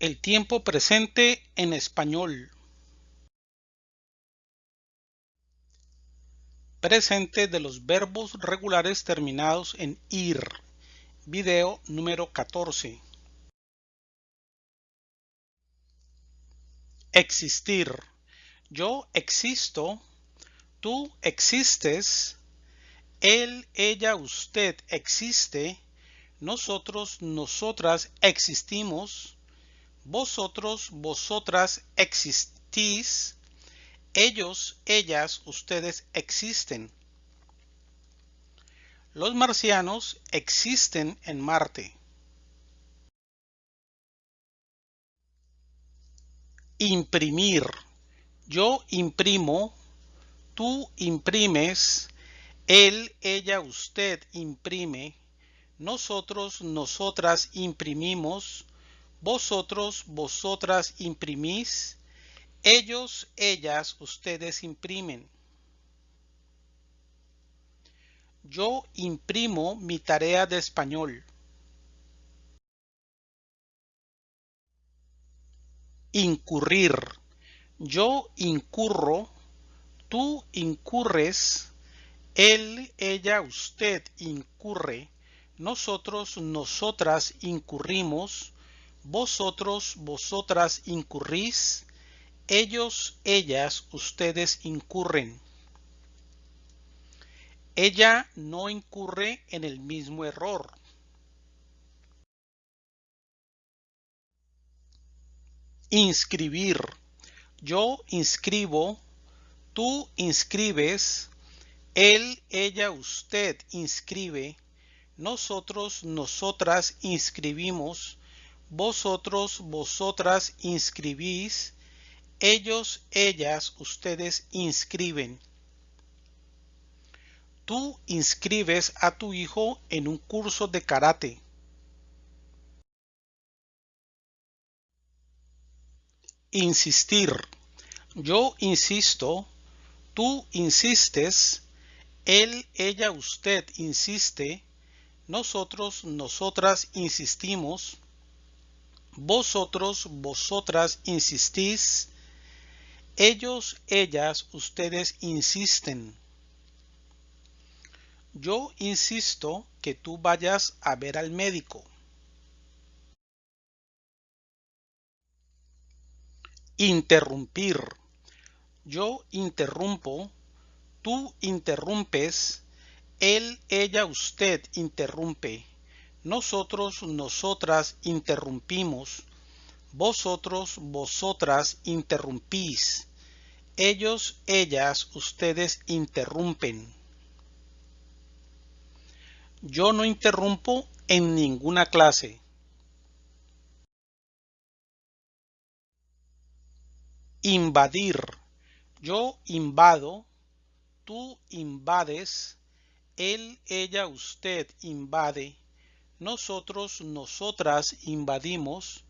El tiempo presente en español. Presente de los verbos regulares terminados en ir. Video número 14. Existir. Yo existo. Tú existes. Él, ella, usted existe. Nosotros, nosotras existimos vosotros, vosotras existís, ellos, ellas, ustedes existen. Los marcianos existen en Marte. Imprimir. Yo imprimo, tú imprimes, él, ella, usted imprime, nosotros, nosotras imprimimos, vosotros, vosotras imprimís. Ellos, ellas, ustedes imprimen. Yo imprimo mi tarea de español. Incurrir. Yo incurro. Tú incurres. Él, ella, usted incurre. Nosotros, nosotras incurrimos vosotros, vosotras incurrís, ellos, ellas, ustedes incurren. Ella no incurre en el mismo error. Inscribir. Yo inscribo, tú inscribes, él, ella, usted inscribe, nosotros, nosotras inscribimos, vosotros, vosotras inscribís, ellos, ellas, ustedes inscriben. Tú inscribes a tu hijo en un curso de karate. Insistir. Yo insisto, tú insistes, él, ella, usted insiste, nosotros, nosotras insistimos, vosotros, vosotras insistís, ellos, ellas, ustedes insisten. Yo insisto que tú vayas a ver al médico. Interrumpir. Yo interrumpo, tú interrumpes, él, ella, usted interrumpe nosotros, nosotras interrumpimos, vosotros, vosotras interrumpís, ellos, ellas, ustedes interrumpen. Yo no interrumpo en ninguna clase. Invadir. Yo invado, tú invades, él, ella, usted invade, nosotros, nosotras invadimos,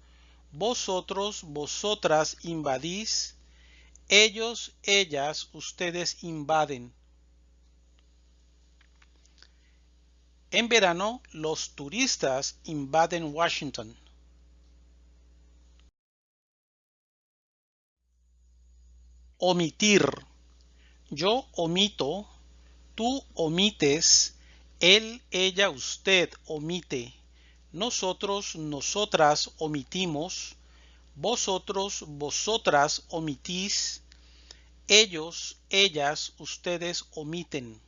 vosotros, vosotras invadís, ellos, ellas, ustedes invaden. En verano, los turistas invaden Washington. Omitir. Yo omito, tú omites, él, ella, usted omite. Nosotros, nosotras omitimos. Vosotros, vosotras omitís. Ellos, ellas, ustedes omiten.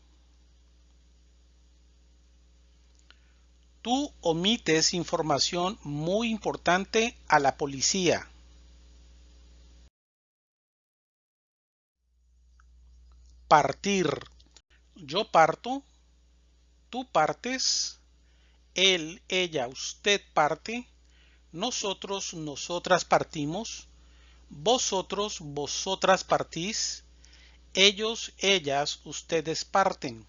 Tú omites información muy importante a la policía. Partir. Yo parto, tú partes, él, ella, usted parte, nosotros, nosotras partimos, vosotros, vosotras partís, ellos, ellas, ustedes parten.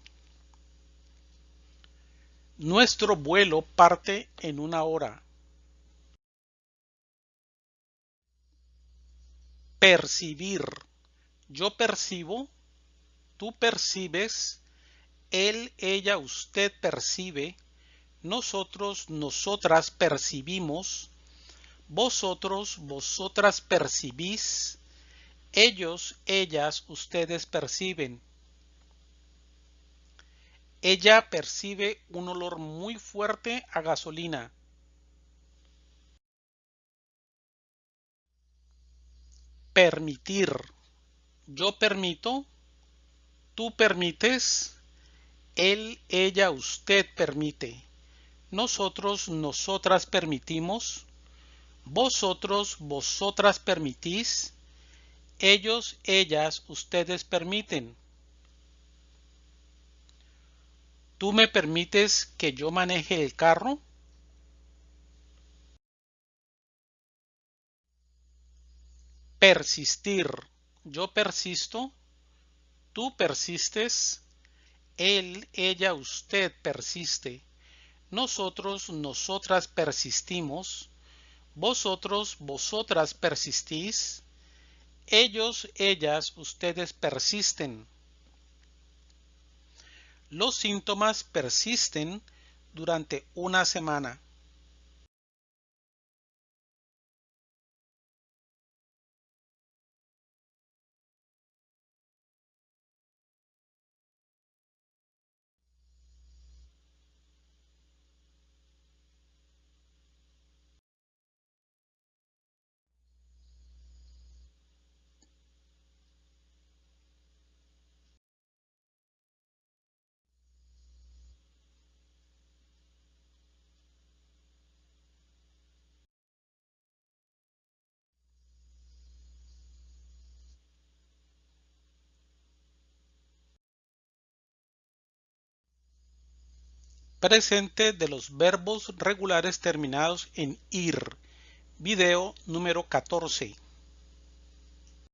Nuestro vuelo parte en una hora. Percibir. Yo percibo, tú percibes, él, ella, usted percibe, nosotros, nosotras percibimos, Vosotros, vosotras percibís. Ellos, ellas, ustedes perciben. Ella percibe un olor muy fuerte a gasolina. Permitir. Yo permito. Tú permites. Él, ella, usted permite. Nosotros, nosotras permitimos. Vosotros, vosotras permitís. Ellos, ellas, ustedes permiten. ¿Tú me permites que yo maneje el carro? Persistir. Yo persisto. Tú persistes. Él, ella, usted persiste. Nosotros, nosotras persistimos. Vosotros, vosotras persistís. Ellos, ellas, ustedes persisten. Los síntomas persisten durante una semana. Presente de los verbos regulares terminados en ir. Video número 14.